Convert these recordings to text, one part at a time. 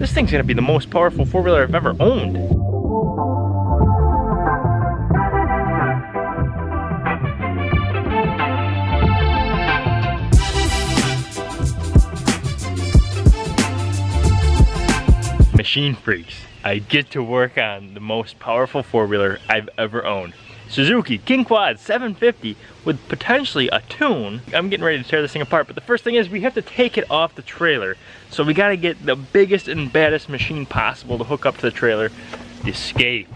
This thing's gonna be the most powerful four-wheeler I've ever owned. Machine Freaks. I get to work on the most powerful four-wheeler I've ever owned. Suzuki King Quad 750 with potentially a tune. I'm getting ready to tear this thing apart, but the first thing is we have to take it off the trailer. So we gotta get the biggest and baddest machine possible to hook up to the trailer, the Escape.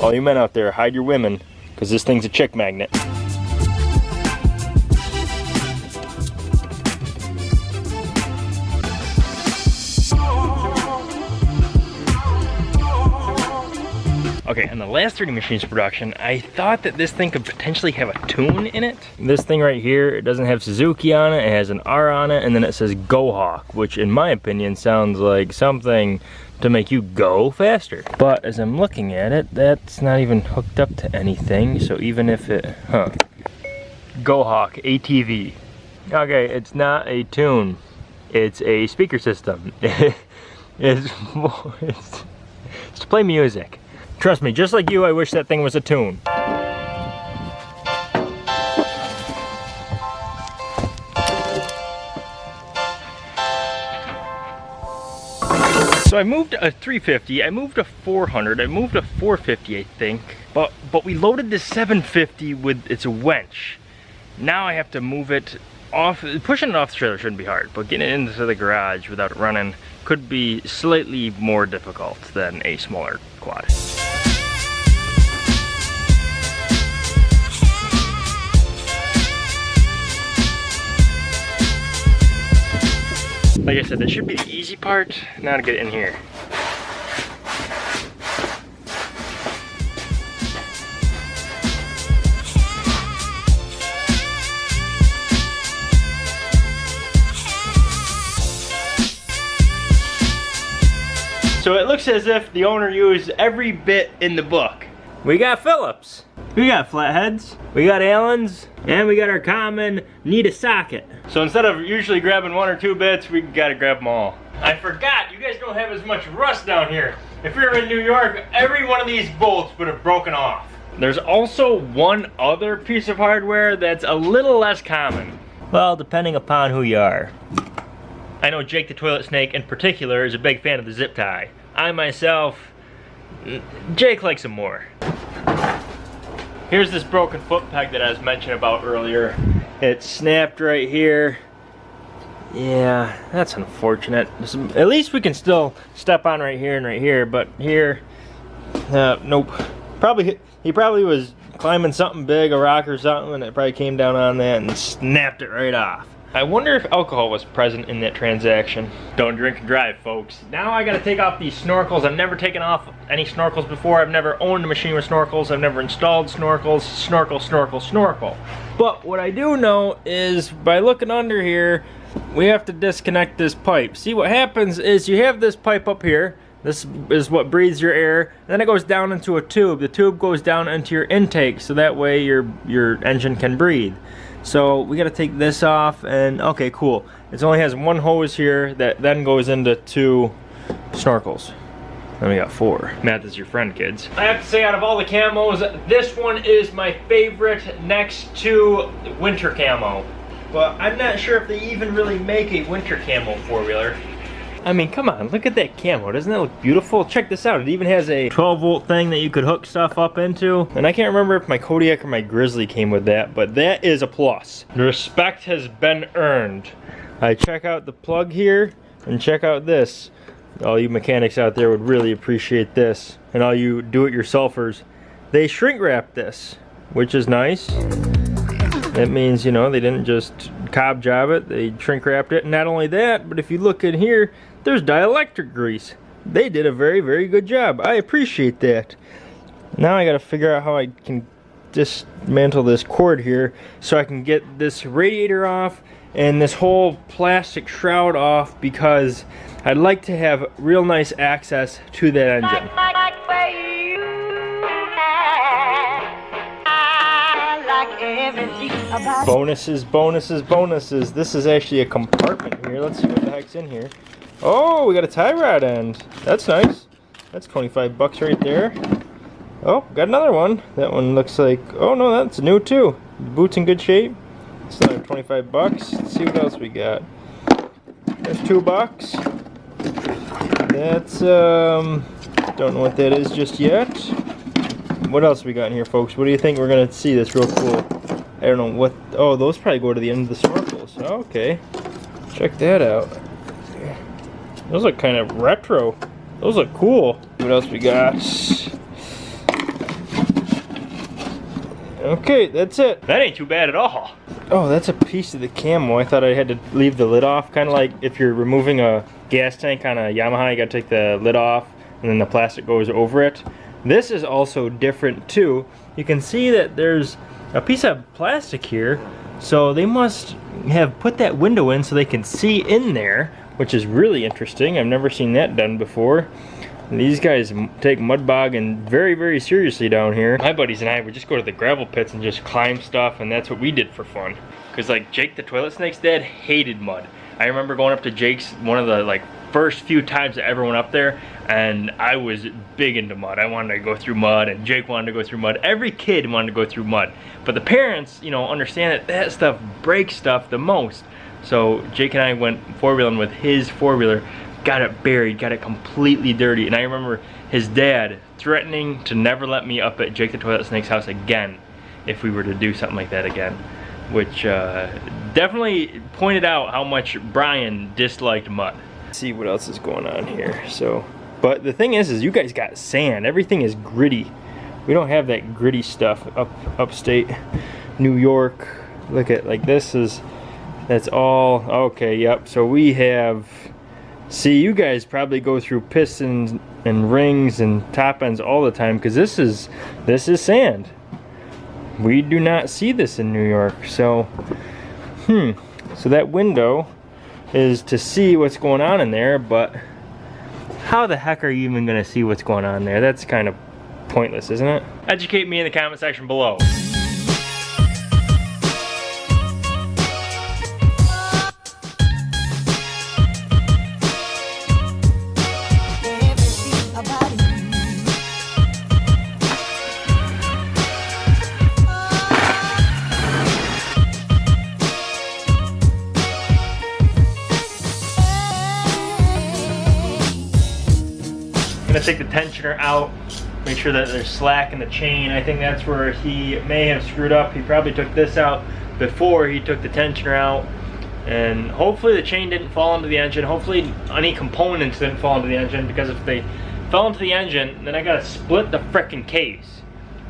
All you men out there, hide your women, because this thing's a chick magnet. Okay, in the last 3D Machines production, I thought that this thing could potentially have a tune in it. This thing right here, it doesn't have Suzuki on it, it has an R on it, and then it says GoHawk, which in my opinion sounds like something to make you go faster. But as I'm looking at it, that's not even hooked up to anything, so even if it, huh. GoHawk ATV. Okay, it's not a tune, it's a speaker system. it's, it's, it's to play music. Trust me, just like you, I wish that thing was a tune. So I moved a 350, I moved a 400, I moved a 450 I think, but but we loaded the 750 with its wench. Now I have to move it off, pushing it off the trailer shouldn't be hard, but getting it into the garage without it running could be slightly more difficult than a smaller quad. Like I said, that should be the easy part. Now to get in here. So it looks as if the owner used every bit in the book. We got Phillips. We got flatheads, we got Allens, and we got our common need a socket. So instead of usually grabbing one or two bits, we gotta grab them all. I forgot, you guys don't have as much rust down here. If you're in New York, every one of these bolts would have broken off. There's also one other piece of hardware that's a little less common. Well, depending upon who you are. I know Jake the Toilet Snake in particular is a big fan of the zip tie. I myself, Jake likes them more. Here's this broken foot peg that I was mentioning about earlier. It snapped right here. Yeah, that's unfortunate. At least we can still step on right here and right here, but here, uh, nope. Probably, he probably was climbing something big, a rock or something, and it probably came down on that and snapped it right off. I wonder if alcohol was present in that transaction. Don't drink and drive, folks. Now I gotta take off these snorkels. I've never taken off any snorkels before. I've never owned a machine with snorkels. I've never installed snorkels. Snorkel, snorkel, snorkel. But what I do know is by looking under here, we have to disconnect this pipe. See what happens is you have this pipe up here. This is what breathes your air. then it goes down into a tube. The tube goes down into your intake so that way your, your engine can breathe. So we got to take this off and okay, cool. It only has one hose here that then goes into two snorkels. Then we got four. Math is your friend, kids. I have to say, out of all the camos, this one is my favorite next to winter camo. But I'm not sure if they even really make a winter camo four-wheeler. I mean, come on, look at that camo. Doesn't that look beautiful? Check this out. It even has a 12 volt thing that you could hook stuff up into. And I can't remember if my Kodiak or my Grizzly came with that, but that is a plus. Respect has been earned. I check out the plug here and check out this. All you mechanics out there would really appreciate this. And all you do-it-yourselfers, they shrink wrap this, which is nice. That means, you know, they didn't just cob job it, they shrink wrapped it. And not only that, but if you look in here, there's dielectric grease. They did a very, very good job. I appreciate that. Now I gotta figure out how I can dismantle this cord here so I can get this radiator off and this whole plastic shroud off because I'd like to have real nice access to that engine. Bonuses, bonuses, bonuses. This is actually a compartment here. Let's see what the heck's in here. Oh, we got a tie rod end. That's nice. That's 25 bucks right there. Oh, got another one. That one looks like, oh no, that's new too. Boots in good shape. It's another 25 bucks. Let's see what else we got. There's two bucks. That's, um, don't know what that is just yet. What else we got in here, folks? What do you think? We're gonna see this real cool. I don't know what, oh, those probably go to the end of the snorkels. Okay, check that out. Those look kind of retro. Those look cool. What else we got? Okay, that's it. That ain't too bad at all. Oh, that's a piece of the camo. I thought I had to leave the lid off. Kind of like if you're removing a gas tank on a Yamaha, you gotta take the lid off and then the plastic goes over it. This is also different too. You can see that there's a piece of plastic here. So they must have put that window in so they can see in there, which is really interesting. I've never seen that done before. These guys take mud bogging very, very seriously down here. My buddies and I would just go to the gravel pits and just climb stuff, and that's what we did for fun. Because like Jake the Toilet Snake's dad hated mud. I remember going up to Jake's one of the like first few times I ever went up there, and I was big into mud. I wanted to go through mud, and Jake wanted to go through mud. Every kid wanted to go through mud. But the parents, you know, understand that that stuff breaks stuff the most. So Jake and I went four-wheeling with his four-wheeler got it buried, got it completely dirty. And I remember his dad threatening to never let me up at Jake the Toilet Snake's house again if we were to do something like that again. Which uh, definitely pointed out how much Brian disliked mud. Let's see what else is going on here. So, but the thing is, is you guys got sand. Everything is gritty. We don't have that gritty stuff up upstate New York. Look at like this is that's all okay. Yep. So we have See, you guys probably go through pistons and rings and top ends all the time because this is this is sand. We do not see this in New York. So, hmm. So that window is to see what's going on in there, but how the heck are you even going to see what's going on there? That's kind of pointless, isn't it? Educate me in the comment section below. Gonna take the tensioner out, make sure that there's slack in the chain. I think that's where he may have screwed up. He probably took this out before he took the tensioner out. And hopefully the chain didn't fall into the engine. Hopefully any components didn't fall into the engine because if they fell into the engine, then I gotta split the frickin' case.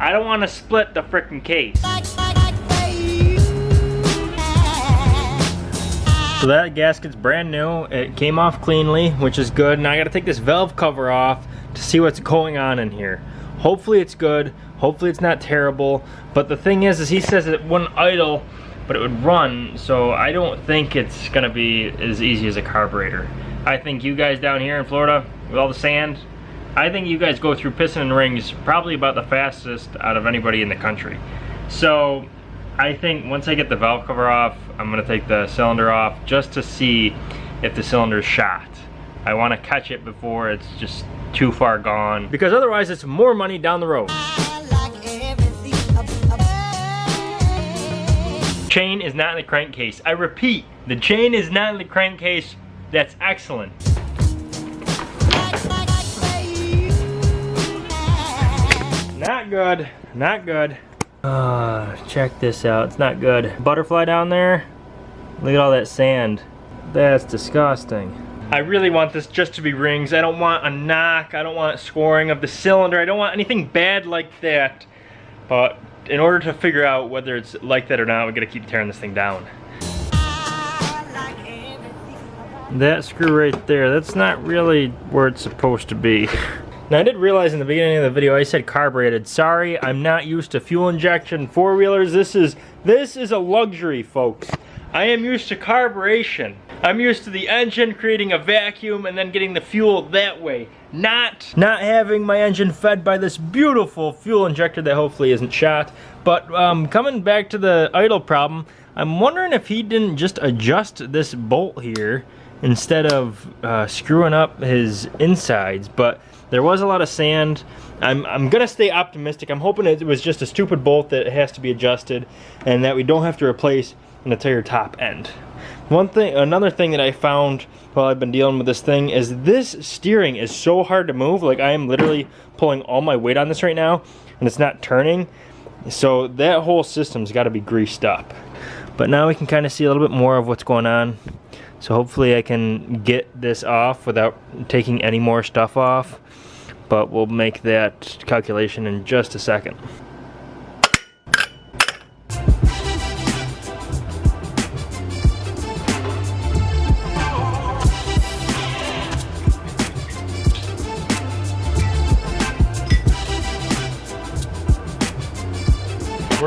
I don't wanna split the frickin' case. So that gasket's brand new. It came off cleanly, which is good. Now I gotta take this valve cover off to see what's going on in here. Hopefully it's good. Hopefully it's not terrible. But the thing is, is he says it wouldn't idle, but it would run. So I don't think it's gonna be as easy as a carburetor. I think you guys down here in Florida, with all the sand, I think you guys go through piston and rings probably about the fastest out of anybody in the country. So I think once I get the valve cover off, I'm gonna take the cylinder off just to see if the cylinder's shot. I wanna catch it before it's just too far gone because otherwise it's more money down the road. Chain is not in the crankcase. I repeat, the chain is not in the crankcase. That's excellent. Not good, not good. Uh, check this out, it's not good. Butterfly down there, look at all that sand. That's disgusting. I really want this just to be rings. I don't want a knock. I don't want scoring of the cylinder. I don't want anything bad like that. But in order to figure out whether it's like that or not, we gotta keep tearing this thing down. That screw right there, that's not really where it's supposed to be. Now I did realize in the beginning of the video I said carbureted. Sorry, I'm not used to fuel injection four-wheelers. This is this is a luxury, folks. I am used to carburation. I'm used to the engine creating a vacuum and then getting the fuel that way. not not having my engine fed by this beautiful fuel injector that hopefully isn't shot. But um, coming back to the idle problem, I'm wondering if he didn't just adjust this bolt here instead of uh, screwing up his insides. But there was a lot of sand. I'm, I'm gonna stay optimistic. I'm hoping it was just a stupid bolt that has to be adjusted and that we don't have to replace an entire top end. One thing, another thing that I found while I've been dealing with this thing is this steering is so hard to move. Like I am literally pulling all my weight on this right now and it's not turning. So that whole system's gotta be greased up. But now we can kind of see a little bit more of what's going on. So hopefully I can get this off without taking any more stuff off. But we'll make that calculation in just a second.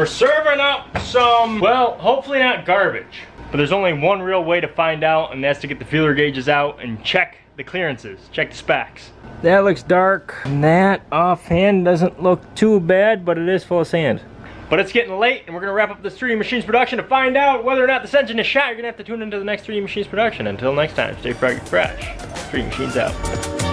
We're serving up some, well, hopefully not garbage. But there's only one real way to find out, and that's to get the feeler gauges out and check the clearances, check the specs. That looks dark. And that offhand doesn't look too bad, but it is full of sand. But it's getting late, and we're gonna wrap up this 3D Machines production to find out whether or not this engine is shot. You're gonna have to tune into the next 3D Machines production. Until next time, stay froggy fresh. 3D Machines out.